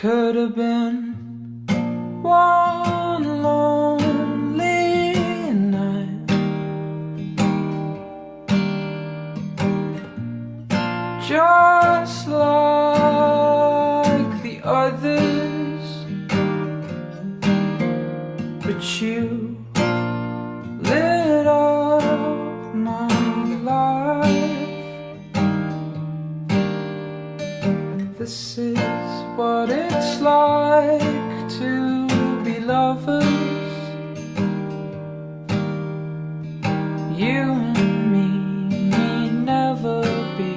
could have been one lonely night. Just like the others, but you lit up my life. This is what like to be lovers. You and me need never be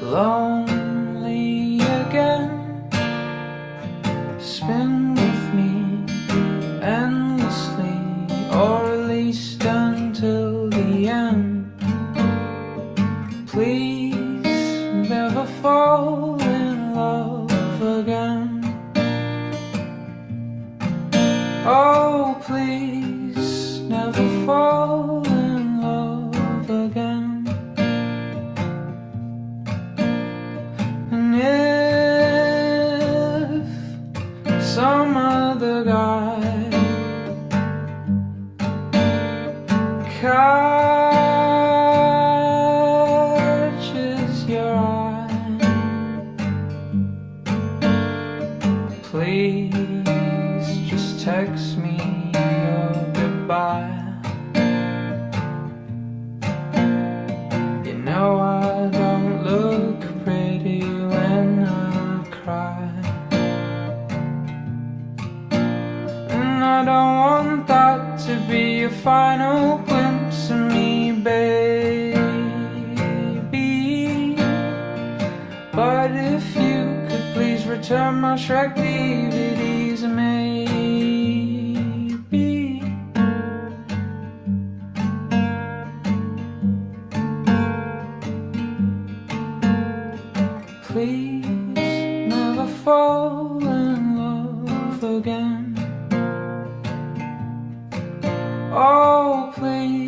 lonely again. Spin with me endlessly, or at least until the end. Please Oh, please never fall in love again. And if some other guy catches your eye, please text me your goodbye. You know I don't look pretty when I cry. And I don't want that to be a final glimpse of me, baby. But if you could please return my Shrek DVDs, maybe. Please never fall in love again. Oh, please